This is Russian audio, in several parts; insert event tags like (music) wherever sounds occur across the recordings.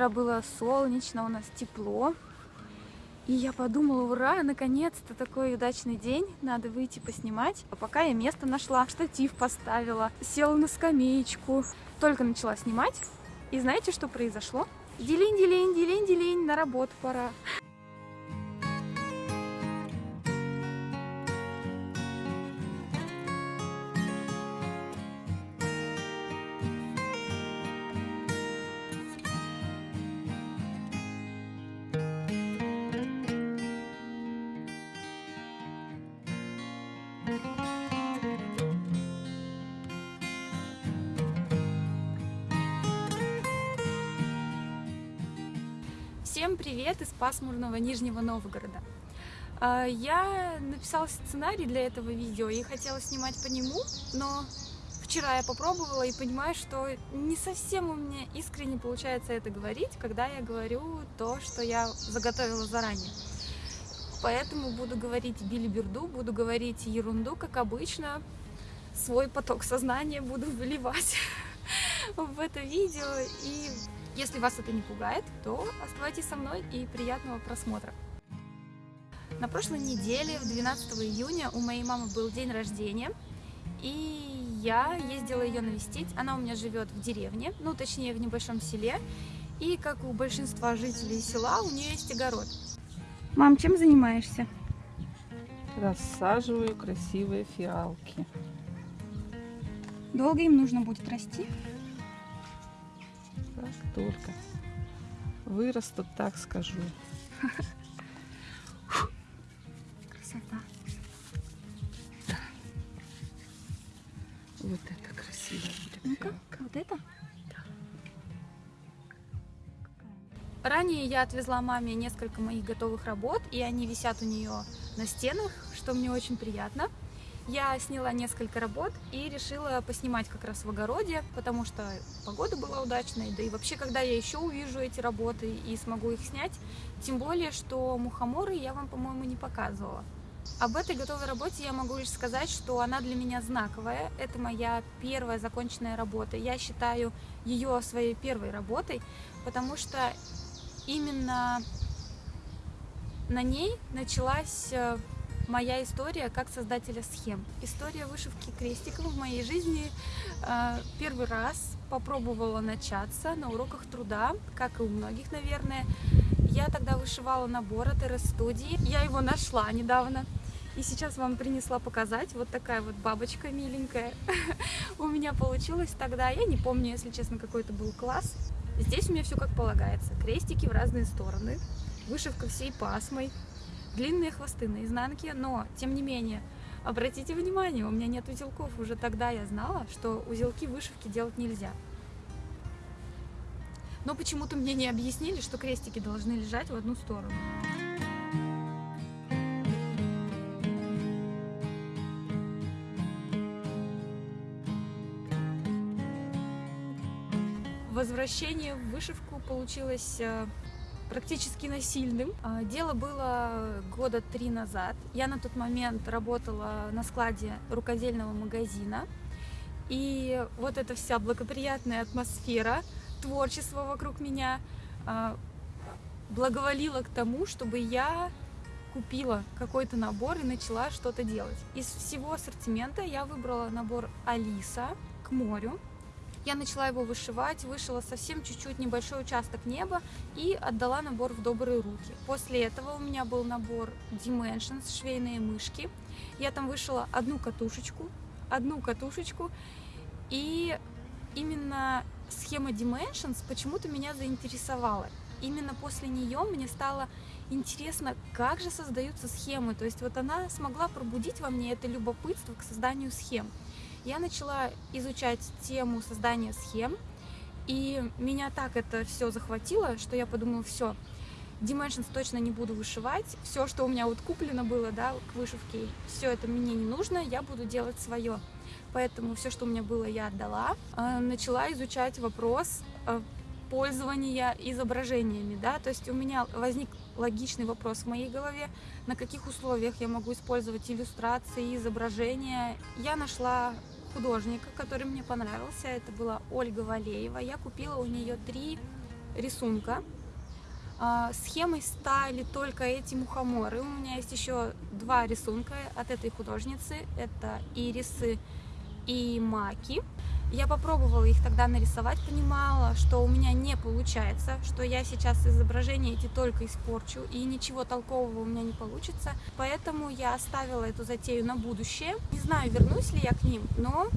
Вчера было солнечно, у нас тепло. И я подумала, ура, наконец-то такой удачный день, надо выйти поснимать. А пока я место нашла, штатив поставила, села на скамеечку. Только начала снимать, и знаете, что произошло? Делень, делень, делень, делень, на работу пора. Всем привет из пасмурного Нижнего Новгорода. А, я написала сценарий для этого видео и хотела снимать по нему, но вчера я попробовала и понимаю, что не совсем у меня искренне получается это говорить, когда я говорю то, что я заготовила заранее. Поэтому буду говорить билиберду, буду говорить ерунду, как обычно, свой поток сознания буду выливать (laughs) в это видео и если вас это не пугает, то оставайтесь со мной и приятного просмотра. На прошлой неделе, в 12 июня, у моей мамы был день рождения, и я ездила ее навестить. Она у меня живет в деревне, ну, точнее, в небольшом селе, и, как у большинства жителей села, у нее есть огород. Мам, чем занимаешься? Рассаживаю красивые фиалки. Долго им нужно будет расти? Только вырастут, так скажу. Красота. Вот это красиво будет. Ну-ка, вот это? Ранее я отвезла маме несколько моих готовых работ, и они висят у нее на стенах, что мне очень приятно. Я сняла несколько работ и решила поснимать как раз в огороде, потому что погода была удачной, да и вообще, когда я еще увижу эти работы и смогу их снять, тем более, что мухоморы я вам, по-моему, не показывала. Об этой готовой работе я могу лишь сказать, что она для меня знаковая. Это моя первая законченная работа. Я считаю ее своей первой работой, потому что именно на ней началась э, моя история как создателя схем. История вышивки крестиков в моей жизни э, первый раз попробовала начаться на уроках труда, как и у многих, наверное. Я тогда вышивала набор от РС-студии. Я его нашла недавно. И сейчас вам принесла показать. Вот такая вот бабочка миленькая (laughs) у меня получилась тогда. Я не помню, если честно, какой это был класс. Здесь у меня все как полагается. Крестики в разные стороны. Вышивка всей пасмой длинные хвосты на изнанке, но, тем не менее, обратите внимание, у меня нет узелков. Уже тогда я знала, что узелки вышивки делать нельзя. Но почему-то мне не объяснили, что крестики должны лежать в одну сторону. Возвращение в вышивку получилось э, практически насильным. А, дело было года три назад. Я на тот момент работала на складе рукодельного магазина. И вот эта вся благоприятная атмосфера, творчество вокруг меня а, благоволила к тому, чтобы я купила какой-то набор и начала что-то делать. Из всего ассортимента я выбрала набор Алиса к морю. Я начала его вышивать, вышила совсем чуть-чуть небольшой участок неба и отдала набор в добрые руки. После этого у меня был набор Dimensions, швейные мышки. Я там вышила одну катушечку, одну катушечку, и именно схема Dimensions почему-то меня заинтересовала. Именно после нее мне стало интересно, как же создаются схемы. То есть вот она смогла пробудить во мне это любопытство к созданию схем я начала изучать тему создания схем, и меня так это все захватило, что я подумала, все, Dimensions точно не буду вышивать, все, что у меня вот куплено было, да, к вышивке, все это мне не нужно, я буду делать свое. Поэтому все, что у меня было, я отдала. А, начала изучать вопрос а, пользования изображениями, да, то есть у меня возник логичный вопрос в моей голове, на каких условиях я могу использовать иллюстрации, изображения. Я нашла художника, который мне понравился, это была Ольга Валеева. Я купила у нее три рисунка. А, Схемой стали только эти мухоморы. У меня есть еще два рисунка от этой художницы. Это ирисы и маки. Я попробовала их тогда нарисовать, понимала, что у меня не получается, что я сейчас изображения эти только испорчу, и ничего толкового у меня не получится. Поэтому я оставила эту затею на будущее. Не знаю, вернусь ли я к ним, но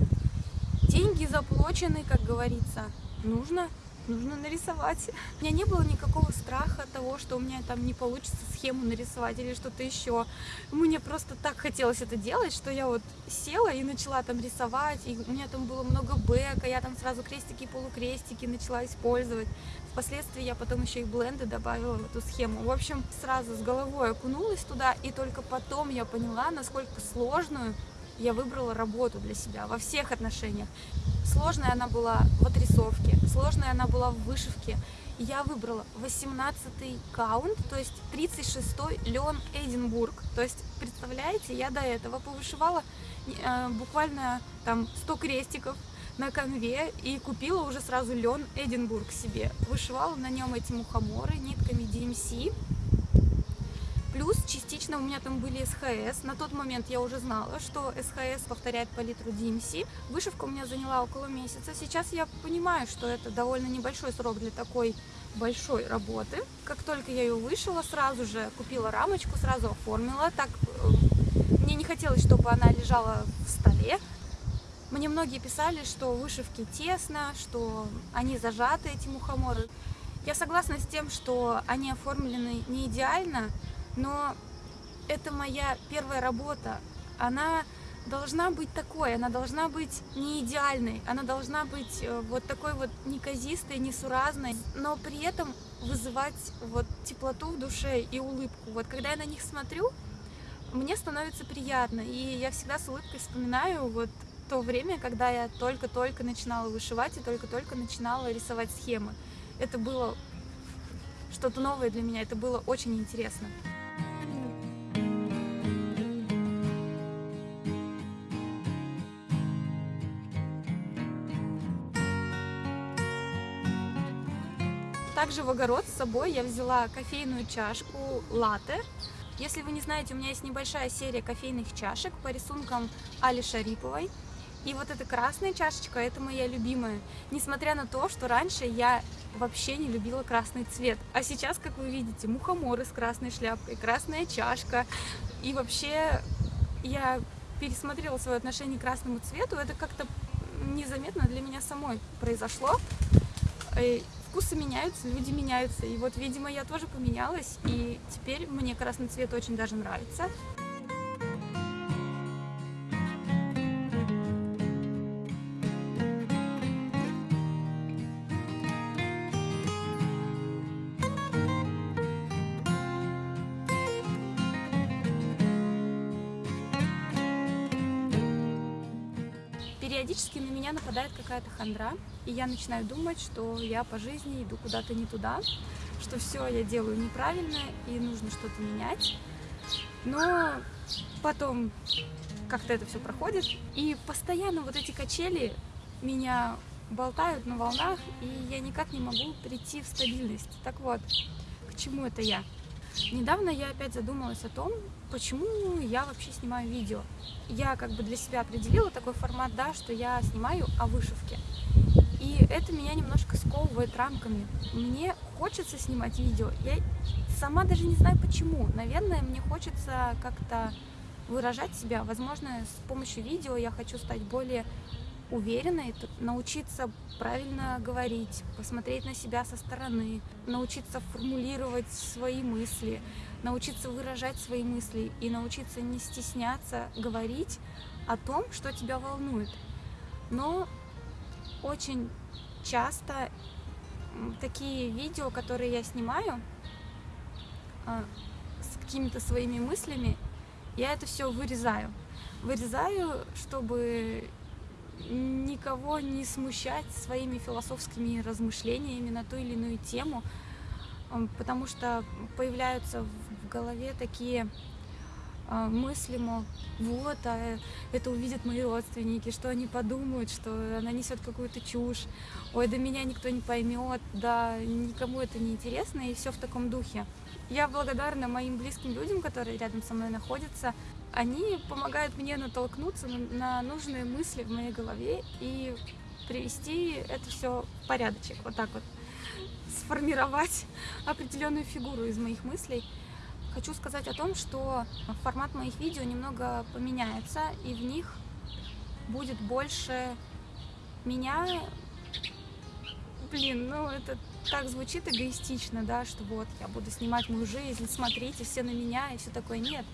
деньги заплачены, как говорится. Нужно нужно нарисовать. (laughs) У меня не было никакого страха того, что у меня там не получится схему нарисовать или что-то еще. Мне просто так хотелось это делать, что я вот села и начала там рисовать, и у меня там было много бэка, я там сразу крестики и полукрестики начала использовать. Впоследствии я потом еще и бленды добавила в эту схему. В общем, сразу с головой окунулась туда, и только потом я поняла, насколько сложную я выбрала работу для себя во всех отношениях. Сложная она была в отрисовке, сложная она была в вышивке. Я выбрала 18-й каунт, то есть 36-й Леон Эдинбург. То есть, представляете, я до этого повышивала э, буквально там 100 крестиков на конве и купила уже сразу Леон Эдинбург себе. Вышивала на нем эти мухоморы нитками DMC. Плюс частично у меня там были СХС. На тот момент я уже знала, что СХС повторяет палитру DMC. Вышивка у меня заняла около месяца. Сейчас я понимаю, что это довольно небольшой срок для такой большой работы. Как только я ее вышила, сразу же купила рамочку, сразу оформила. Так э, мне не хотелось, чтобы она лежала в столе. Мне многие писали, что вышивки тесно, что они зажаты, эти мухоморы. Я согласна с тем, что они оформлены не идеально, но это моя первая работа. Она должна быть такой, она должна быть не идеальной, она должна быть э, вот такой вот неказистой, несуразной, но при этом вызывать вот теплоту в душе и улыбку. Вот когда я на них смотрю, мне становится приятно, и я всегда с улыбкой вспоминаю вот то время, когда я только-только начинала вышивать и только-только начинала рисовать схемы. Это было что-то новое для меня, это было очень интересно. Также в огород с собой я взяла кофейную чашку латте. Если вы не знаете, у меня есть небольшая серия кофейных чашек по рисункам Али Шариповой. И вот эта красная чашечка, это моя любимая. Несмотря на то, что раньше я вообще не любила красный цвет. А сейчас, как вы видите, мухоморы с красной шляпкой, красная чашка. И вообще я пересмотрела свое отношение к красному цвету. Это как-то незаметно для меня самой произошло. Вкусы меняются, люди меняются. И вот, видимо, я тоже поменялась, и теперь мне красный цвет очень даже нравится. Какая-то хандра, и я начинаю думать, что я по жизни иду куда-то не туда, что все я делаю неправильно и нужно что-то менять. Но потом как-то это все проходит, и постоянно вот эти качели меня болтают на волнах, и я никак не могу прийти в стабильность. Так вот, к чему это я? Недавно я опять задумалась о том, почему я вообще снимаю видео. Я как бы для себя определила такой формат, да, что я снимаю о вышивке. И это меня немножко сковывает рамками. Мне хочется снимать видео. Я сама даже не знаю почему. Наверное, мне хочется как-то выражать себя. Возможно, с помощью видео я хочу стать более уверенной, научиться правильно говорить, посмотреть на себя со стороны, научиться формулировать свои мысли, научиться выражать свои мысли и научиться не стесняться говорить о том, что тебя волнует. Но очень часто такие видео, которые я снимаю а, с какими-то своими мыслями, я это все вырезаю. Вырезаю, чтобы никого не смущать своими философскими размышлениями на ту или иную тему, потому что появляются в голове такие а, мысли, мол, вот, а это увидят мои родственники, что они подумают, что она несет какую-то чушь, ой, да меня никто не поймет, да никому это не интересно, и все в таком духе. Я благодарна моим близким людям, которые рядом со мной находятся. Они помогают мне натолкнуться на нужные мысли в моей голове и привести это все в порядочек, вот так вот, сформировать (laughs) определенную фигуру из моих мыслей. Хочу сказать о том, что формат моих видео немного поменяется, и в них будет больше меня. Блин, ну это так звучит эгоистично, да, что вот я буду снимать мою жизнь, смотрите все на меня и все такое. Нет,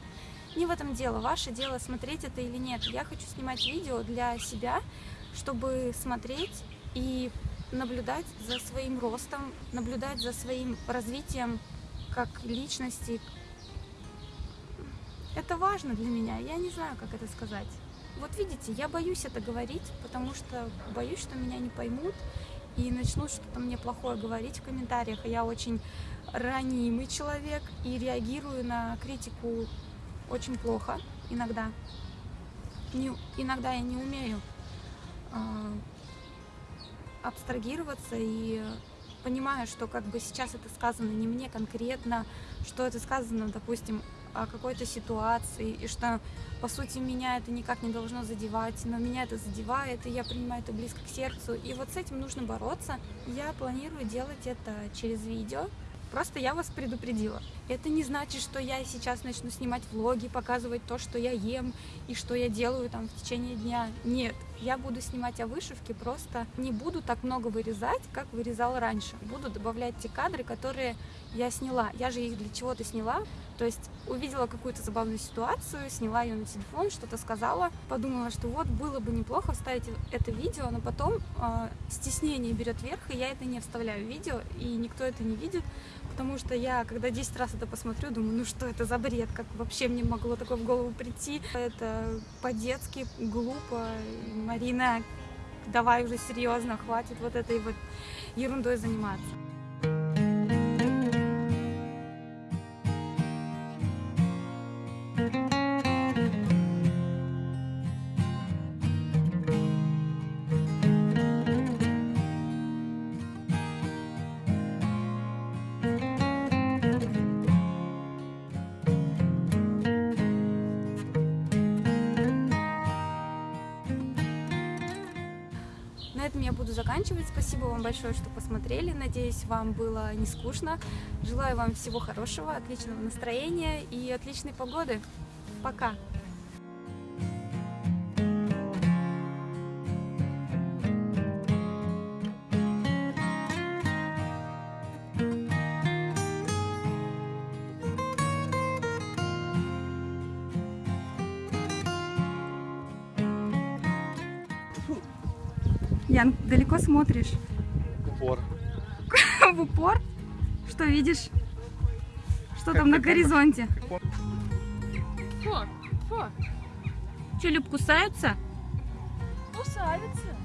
не в этом дело. Ваше дело, смотреть это или нет. Я хочу снимать видео для себя, чтобы смотреть и наблюдать за своим ростом, наблюдать за своим развитием как личности, это важно для меня, я не знаю, как это сказать. Вот видите, я боюсь это говорить, потому что боюсь, что меня не поймут и начнут что-то мне плохое говорить в комментариях. Я очень ранимый человек и реагирую на критику очень плохо иногда. Не, иногда я не умею э, абстрагироваться и понимаю, что как бы сейчас это сказано не мне конкретно, что это сказано, допустим, о какой-то ситуации, и что, по сути, меня это никак не должно задевать, но меня это задевает, и я принимаю это близко к сердцу, и вот с этим нужно бороться. Я планирую делать это через видео, Просто я вас предупредила. Это не значит, что я сейчас начну снимать влоги, показывать то, что я ем и что я делаю там в течение дня. Нет, я буду снимать о вышивке, просто не буду так много вырезать, как вырезала раньше. Буду добавлять те кадры, которые я сняла. Я же их для чего-то сняла. То есть увидела какую-то забавную ситуацию, сняла ее на телефон, что-то сказала, подумала, что вот было бы неплохо вставить это видео, но потом э, стеснение берет верх, и я это не вставляю в видео, и никто это не видит, потому что я, когда 10 раз это посмотрю, думаю, ну что это за бред, как вообще мне могло такое в голову прийти. Это по-детски глупо. Марина, давай уже серьезно, хватит вот этой вот ерундой заниматься. Я буду заканчивать. Спасибо вам большое, что посмотрели. Надеюсь, вам было не скучно. Желаю вам всего хорошего, отличного настроения и отличной погоды. Пока! Ян, далеко смотришь? Упор. (laughs) В упор? Что видишь? Что там на горизонте? Фу, фу, Че, Люб, кусаются? кусается.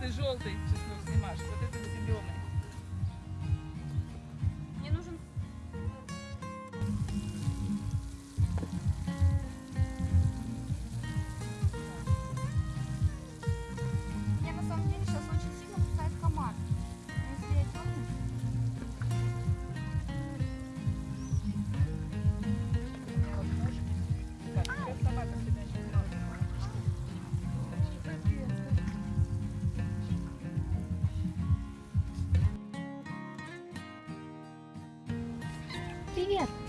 Ты желтый чеснок снимаешь, вот этот зеленый. Привет!